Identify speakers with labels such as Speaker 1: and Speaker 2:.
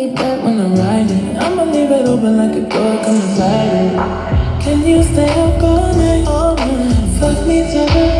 Speaker 1: me back when I'm riding I'ma leave it open like a door, come and ride it Can you stay up all night? All night. Fuck me till the